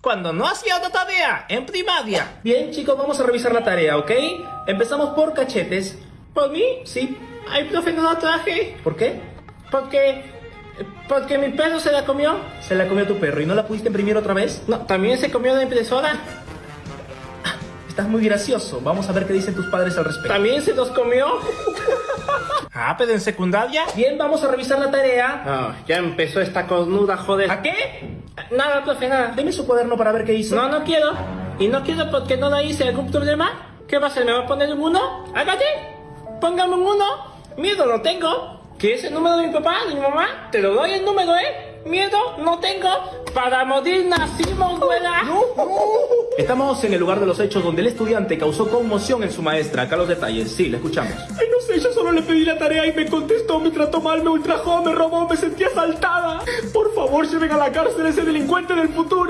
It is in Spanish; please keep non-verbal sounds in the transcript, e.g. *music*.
cuando no hacía otra tarea en primaria. Bien, chicos, vamos a revisar la tarea, ¿ok? Empezamos por cachetes. ¿Por mí? Sí. Ay, profe, no lo traje. ¿Por qué? Porque... Porque mi perro se la comió. Se la comió tu perro y no la pudiste imprimir otra vez. No, también se comió la impresora. Estás muy gracioso. Vamos a ver qué dicen tus padres al respecto. También se los comió. *laughs* ah, pero en secundaria. Bien, vamos a revisar la tarea. Ah, ya empezó esta cornuda, joder. ¿A qué? Nada, profe, nada. Deme su cuaderno para ver qué hizo. No, no quiero. Y no quiero porque no la hice. ¿Algún problema? ¿Qué va a hacer? ¿Me va a poner un 1? ¡Hágate! ¡Póngame un 1! Miedo no tengo. ¿Qué es el número de mi papá, de mi mamá? Te lo doy el número, ¿eh? Miedo no tengo. Para morir nacimos, güera. Estamos en el lugar de los hechos donde el estudiante causó conmoción en su maestra. Acá los detalles. Sí, le escuchamos. Le pedí la tarea y me contestó, me trató mal, me ultrajó, me robó, me sentí asaltada. Por favor, lleven a la cárcel a ese delincuente del futuro.